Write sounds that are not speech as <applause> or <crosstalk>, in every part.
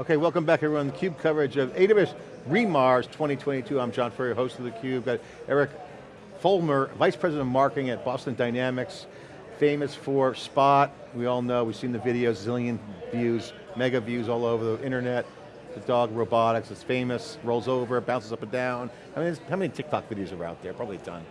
Okay, welcome back everyone. CUBE coverage of AWS re:MARS 2022. I'm John Furrier, host of theCUBE. Got Eric Foellmer, Vice President of Marketing at Boston Dynamics, famous for Spot. We all know, we've seen the videos, zillion views, mega views all over the internet. The dog robotics, it's famous, rolls over, bounces up and down. I mean, how many TikTok videos are out there? Probably a ton.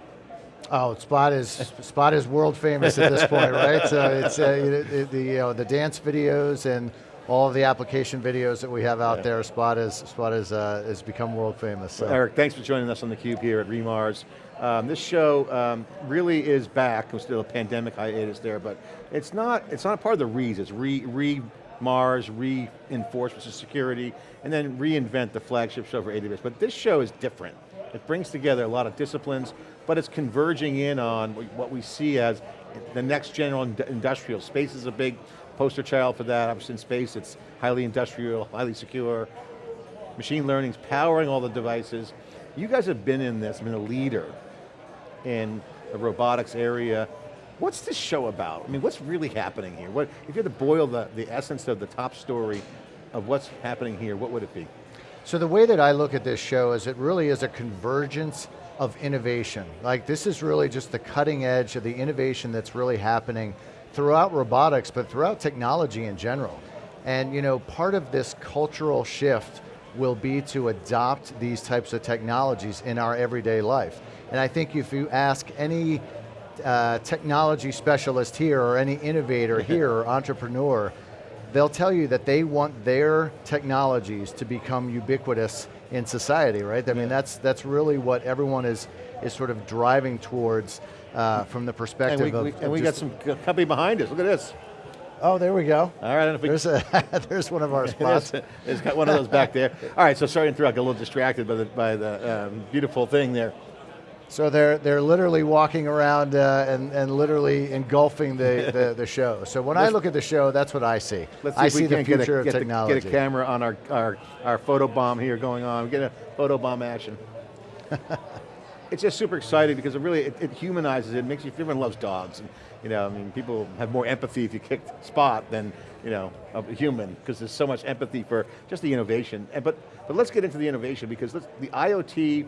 Oh, Spot is Spot is world famous at this point, right? <laughs> So it's uh, the you know, the dance videos and all of the application videos that we have out yeah. there, Spot is Spot is uh, has become world famous. So. Well, Eric, thanks for joining us on theCUBE here at re:MARS. Um, this show um, really is back. There's still a pandemic hiatus there, but it's not. It's not a part of the re's. It's re, re Mars, reinforce which is security, and then reinvent the flagship show for AWS. But this show is different. It brings together a lot of disciplines, but it's converging in on what we see as the next general industrial. Space is a big poster child for that. Obviously in space, it's highly industrial, highly secure. Machine learning's powering all the devices. You guys have been in this, been a leader in the robotics area. What's this show about? I mean, what's really happening here? What, if you had to boil the, the essence of the top story of what's happening here, what would it be? So the way that I look at this show is it really is a convergence of innovation. Like this is really just the cutting edge of the innovation that's really happening throughout robotics, but throughout technology in general. And you know, part of this cultural shift will be to adopt these types of technologies in our everyday life. And I think if you ask any uh, technology specialist here or any innovator <laughs> here or entrepreneur, they'll tell you that they want their technologies to become ubiquitous in society, right? I mean, that's, that's really what everyone is, is sort of driving towards uh, from the perspective and we, of, we, And we got some company behind us, look at this. Oh, there we go. All right, there's, a, <laughs> there's one of our <laughs> spots. there's got one of those back there. All right, so sorry to interrupt, I got a little distracted by the, by the um, beautiful thing there. So they're, they're literally walking around uh, and, and literally engulfing the, <laughs> the, the show. So when I look at the show, that's what I see. Let's see I see the future a, get of technology. The, get a camera on our, our, our photo bomb here going on. Get a photo bomb action. <laughs> it's just super exciting because it really, it, it, humanizes it, makes you, everyone loves dogs. And, you know, I mean, people have more empathy if you kick Spot than, you know, a human, because there's so much empathy for just the innovation. And, but, but let's get into the innovation because the IoT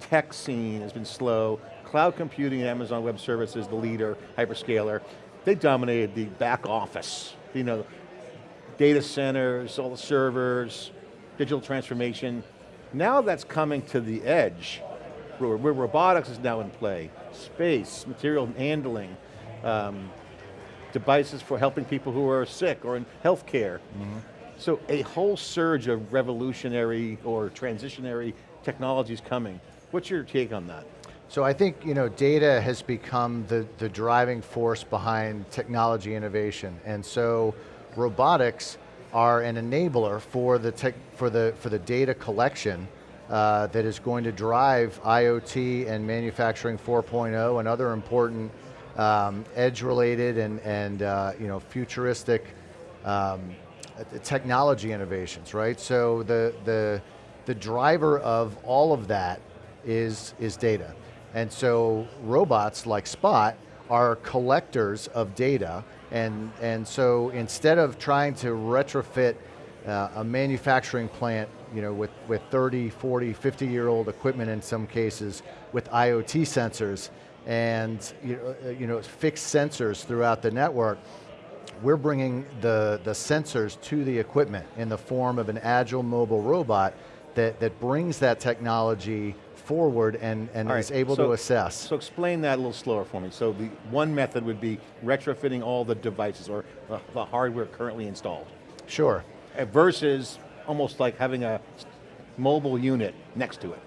tech scene has been slow. Cloud computing and Amazon Web Services, the leader, hyperscaler, they dominated the back office. You know, data centers, all the servers, digital transformation. Now that's coming to the edge where, where robotics is now in play, space, material handling, um, devices for helping people who are sick or in healthcare. Mm -hmm. So a whole surge of revolutionary or transitionary technologies coming. What's your take on that? So I think you know, data has become the, the driving force behind technology innovation. And so robotics are an enabler for the, tech, for the, for the data collection uh, that is going to drive IoT and manufacturing 4.0 and other important um, edge-related and, and uh, you know, futuristic um, technology innovations, right? So the, the, the driver of all of that is, is data. And so robots like Spot are collectors of data and, and so instead of trying to retrofit uh, a manufacturing plant you know, with, with 30, 40, 50 year old equipment in some cases with IoT sensors and you know, uh, you know, fixed sensors throughout the network, we're bringing the, the sensors to the equipment in the form of an agile mobile robot that, that brings that technology forward and, and right, is able so, to assess. So explain that a little slower for me. So the one method would be retrofitting all the devices or the, the hardware currently installed. Sure. Uh, versus almost like having a mobile unit next to it,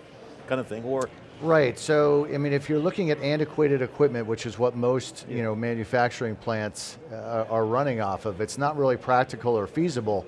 kind of thing, or Right, so I mean if you're looking at antiquated equipment, which is what most yeah. you know, manufacturing plants uh, are running off of, it's not really practical or feasible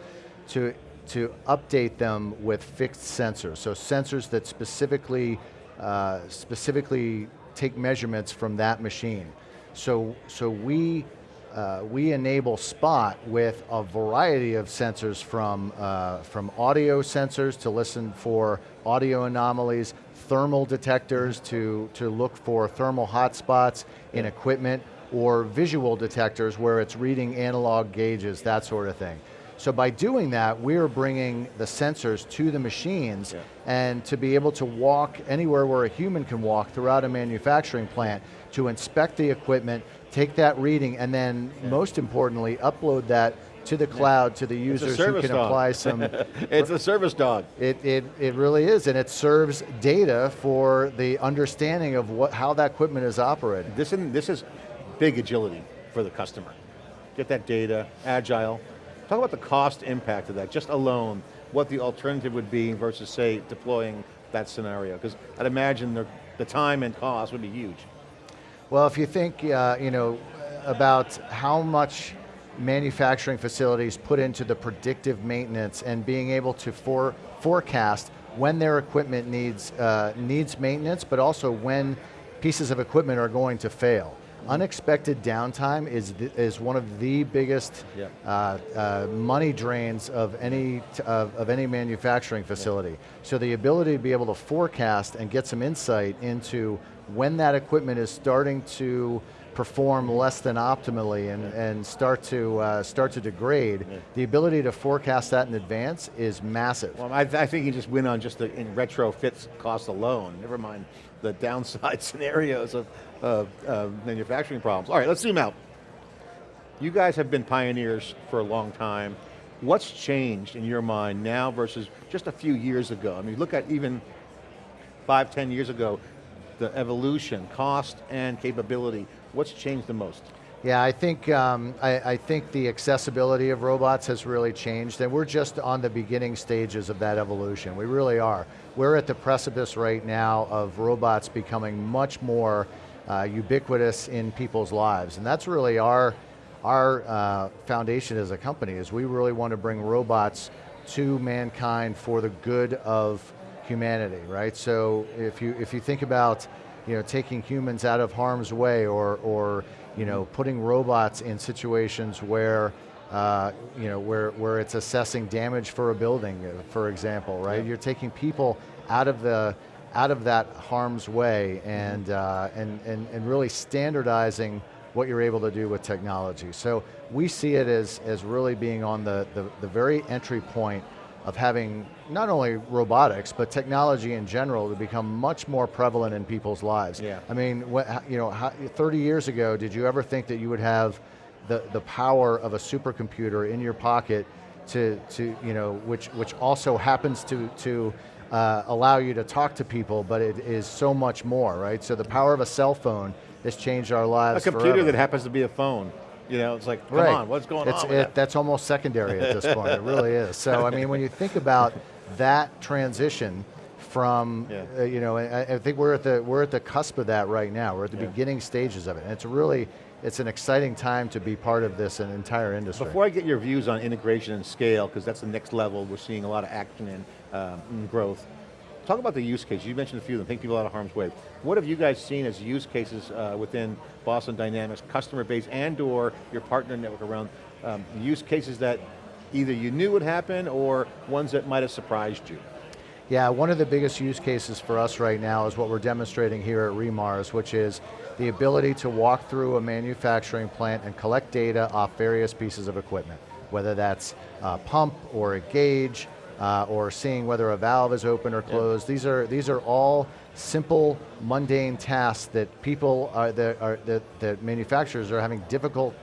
to, to update them with fixed sensors. So sensors that specifically, uh, specifically take measurements from that machine. So, so we uh, we enable Spot with a variety of sensors from, uh, from audio sensors to listen for audio anomalies, thermal detectors to, to look for thermal hotspots in equipment, or visual detectors where it's reading analog gauges, that sort of thing. So by doing that, we're bringing the sensors to the machines Yeah. and to be able to walk anywhere where a human can walk throughout a manufacturing plant to inspect the equipment, take that reading, and then most importantly, upload that to the cloud to the users who can dog. apply some <laughs> it's a service dog. It, it, it really is, and it serves data for the understanding of what, how that equipment is operating. This, in, this is big agility for the customer. Get that data, agile. Talk about the cost impact of that, just alone, what the alternative would be versus say deploying that scenario. Because I'd imagine the, the time and cost would be huge. Well, if you think, uh, you know, about how much manufacturing facilities put into the predictive maintenance and being able to for, forecast when their equipment needs, uh, needs maintenance, but also when pieces of equipment are going to fail. Unexpected downtime is, the, is one of the biggest Yeah. uh, uh, money drains of any, t- of, of any manufacturing facility. So the ability to be able to forecast and get some insight into when that equipment is starting to perform less than optimally and, and start, to, uh, start to degrade, the ability to forecast that in advance is massive. Well, I, I think you just win on just the in retrofits cost alone, never mind the downside <laughs> scenarios of, of uh, manufacturing problems. All right, let's zoom out. You guys have been pioneers for a long time. What's changed in your mind now versus just a few years ago? I mean, look at even five, ten years ago, the evolution, cost and capability. What's changed the most? Yeah, I think, um, I, I think the accessibility of robots has really changed and we're just on the beginning stages of that evolution. We really are. We're at the precipice right now of robots becoming much more uh, ubiquitous in people's lives. And that's really our, our uh, foundation as a company is we really want to bring robots to mankind for the good of humanity, right? So if you, if you think about you know, taking humans out of harm's way or, or you know, putting robots in situations where, uh, you know, where, where it's assessing damage for a building, uh, for example, right? Yeah. You're taking people out of the, out of that harm's way and, uh, and, and, and really standardizing what you're able to do with technology. So we see it as, as really being on the, the, the very entry point of having not only robotics, but technology in general to become much more prevalent in people's lives. Yeah. I mean, what, you know, how, 30 years ago, did you ever think that you would have the, the power of a supercomputer in your pocket to, to you know, which, which also happens to, to uh, allow you to talk to people, but it is so much more, right? So the power of a cell phone has changed our lives A computer forever. that happens to be a phone. You know, it's like, come Right. on, what's going It's- on? it- that? That's almost secondary at this point, it really is. So I mean, when you think about that transition from, <laughs> Yeah. uh, you know, I, I think we're at, the, we're at the cusp of that right now. We're at the Yeah. beginning stages of it. And it's really, it's an exciting time to be part of this an entire industry. Before I get your views on integration and scale, because that's the next level we're seeing a lot of action in, um, growth, talk about the use cases. You mentioned a few of them, think people out of harm's way. What have you guys seen as use cases uh, within Boston Dynamics, customer base and or your partner network around um, use cases that either you knew would happen or ones that might have surprised you? Yeah, one of the biggest use cases for us right now is what we're demonstrating here at re:MARS, which is the ability to walk through a manufacturing plant and collect data off various pieces of equipment, whether that's a pump or a gauge, uh, or seeing whether a valve is open or closed. These are these are all simple, mundane tasks that people are that are that, that manufacturers are having difficult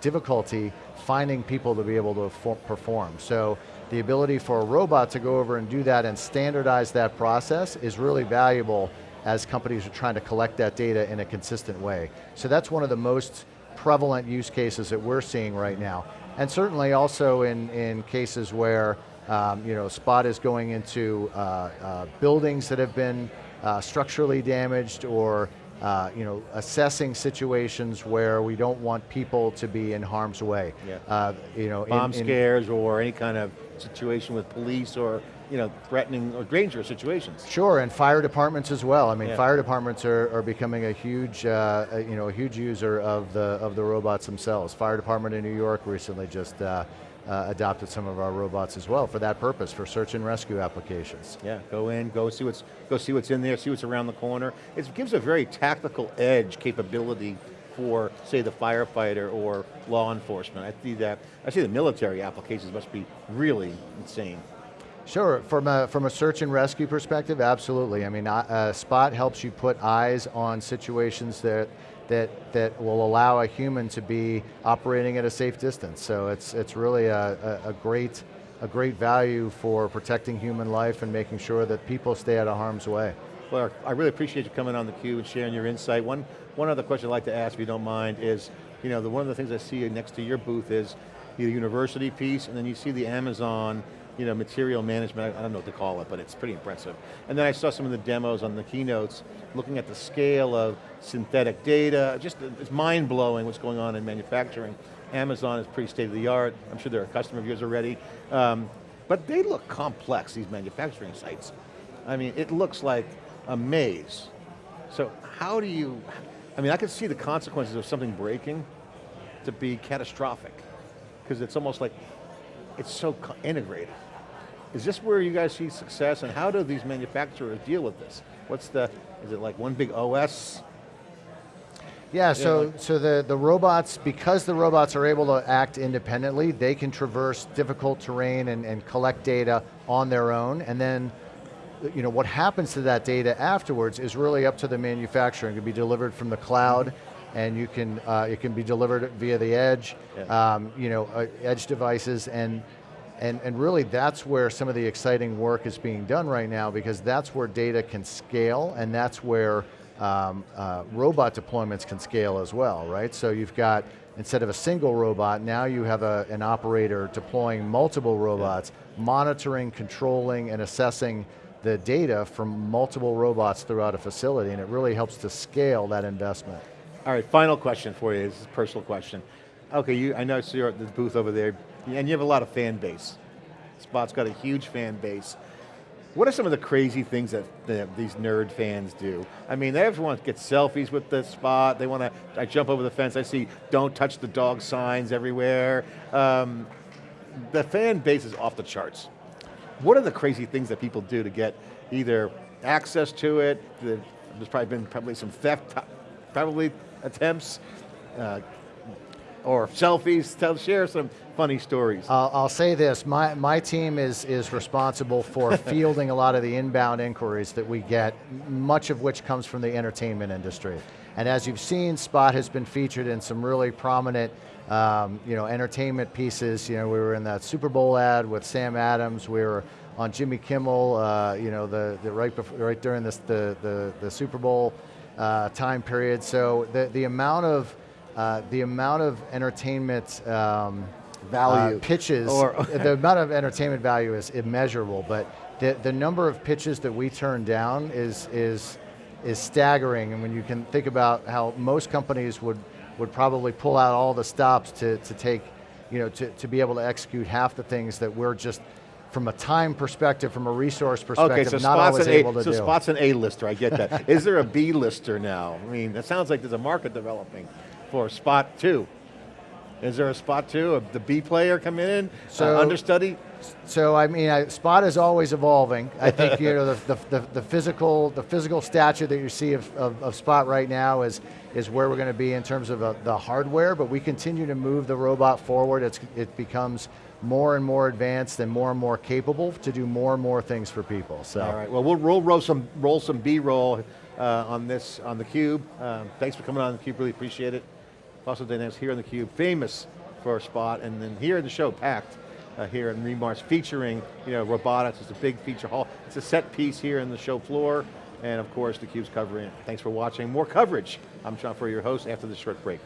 difficulty finding people to be able to perform. So the ability for a robot to go over and do that and standardize that process is really valuable as companies are trying to collect that data in a consistent way. So that's one of the most prevalent use cases that we're seeing right now. And certainly also in, in cases where um, you know, Spot is going into uh, uh, buildings that have been uh, structurally damaged or uh, you know, assessing situations where we don't want people to be in harm's way. Yeah. Uh, you know, Bomb in- scares or any kind of situation with police or you know, threatening or dangerous situations. Sure, and fire departments as well. I mean, Yeah. fire departments are, are becoming a huge, uh, uh, you know, a huge user of the of the robots themselves. Fire department in New York recently just uh, uh, adopted some of our robots as well for that purpose, for search and rescue applications. Yeah, go in, go see what's go see what's in there, see what's around the corner. It gives a very tactical edge capability for, say, the firefighter or law enforcement. I see that, I see the military applications must be really insane. Sure, from a, from a search and rescue perspective, absolutely. I mean, uh, Spot helps you put eyes on situations that, that, that will allow a human to be operating at a safe distance. So it's, it's really a, a, a great, a great value for protecting human life and making sure that people stay out of harm's way. Well, I really appreciate you coming on the theCUBE and sharing your insight. One, one other question I'd like to ask, if you don't mind, is, you know, the, one of the things I see next to your booth is the university piece, and then you see the Amazon you know, material management, I don't know what to call it, but it's pretty impressive. And then I saw some of the demos on the keynotes, looking at the scale of synthetic data, just it's mind-blowing what's going on in manufacturing. Amazon is pretty state of the art, I'm sure they're a customer of yours already. Um, but they look complex, these manufacturing sites. I mean, it looks like a maze. So how do you, I mean, I can see the consequences of something breaking to be catastrophic, because it's almost like, it's so integrated. Is this where you guys see success and how do these manufacturers deal with this? What's the, is it like one big OS? Yeah, so, like so the, the robots, because the robots are able to act independently, they can traverse difficult terrain and, and collect data on their own, and then you know, what happens to that data afterwards is really up to the manufacturer. It can be delivered from the cloud, mm -hmm. and you can, uh, it can be delivered via the edge, yeah. um, you know, uh, edge devices, and and, and really that's where some of the exciting work is being done right now because that's where data can scale and that's where um, uh, robot deployments can scale as well, right? So you've got, instead of a single robot, now you have a, an operator deploying multiple robots, yeah. monitoring, controlling, and assessing the data from multiple robots throughout a facility, and it really helps to scale that investment. All right, final question for you, this is a personal question. Okay, you, I know you're at the booth over there, and you have a lot of fan base. Spot's got a huge fan base. What are some of the crazy things that the, these nerd fans do? I mean, they ever want to get selfies with the spot. They want to, I jump over the fence, I see don't touch the dog signs everywhere. Um, the fan base is off the charts. What are the crazy things that people do to get either access to it, the, there's probably been probably some theft, probably attempts, uh, or selfies, tell, share some funny stories. I'll, I'll say this, my, my team is, is responsible for <laughs> fielding a lot of the inbound inquiries that we get, much of which comes from the entertainment industry. And as you've seen, Spot has been featured in some really prominent um, you know, entertainment pieces. You know, we were in that Super Bowl ad with Sam Adams, we were on Jimmy Kimmel, uh, you know, the, the right, before, right during this, the, the, the Super Bowl uh, time period. So the, the amount of uh, the amount of entertainment um, value uh, pitches, or <laughs> the amount of entertainment value is immeasurable, but the, the number of pitches that we turn down is, is, is staggering. And when you can think about how most companies would, would probably pull out all the stops to, to take, you know, to, to be able to execute half the things that we're just from a time perspective, from a resource perspective, okay, so not always a, able to so do. So Spot's an A-lister, I get that. <laughs> Is there a B-lister now? I mean, it sounds like there's a market developing for spot two. Is there a spot two of the B player come in, uh, so, uh, understudy? So I mean, I, spot is always evolving. I think you know the, the, the, physical the physical stature that you see of, of, of spot right now is is where we're going to be in terms of uh, the hardware. But we continue to move the robot forward. It's, it becomes more and more advanced and more and more capable to do more and more things for people. So. All right. Well, we'll roll, roll some roll some B-roll uh, on this on the cube. Um, thanks for coming on the cube. Really appreciate it. Boston Dynamics here on theCUBE, famous for a spot, and then here in the show, packed uh, here in re:MARS, featuring you know, robotics, it's a big feature hall. It's a set piece here in the show floor, and of course theCUBE's covering it. Thanks for watching. More coverage. I'm John Furrier, your host, after this short break.